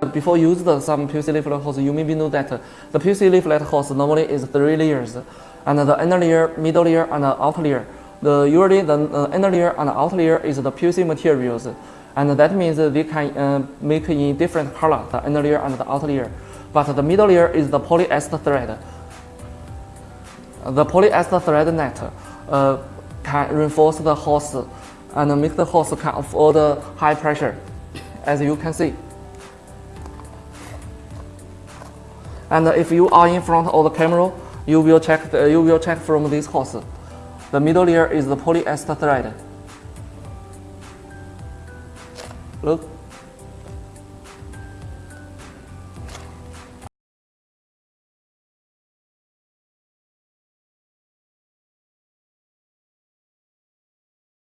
Before you use the, some PVC layflat hose, you maybe know that uh, the PVC layflat hose normally is three layers, and the inner layer, middle layer, and outer layer. The usually the uh, inner layer and outer layer is the PVC materials, and that means they can uh, make in different color the inner layer and the outer layer. But the middle layer is the polyester thread. The polyester thread net uh, can reinforce the hose and make the hose can afford high pressure, as you can see. And if you are in front of the camera, you will check the, you will check from this hose. The middle layer is the polyester thread. Look.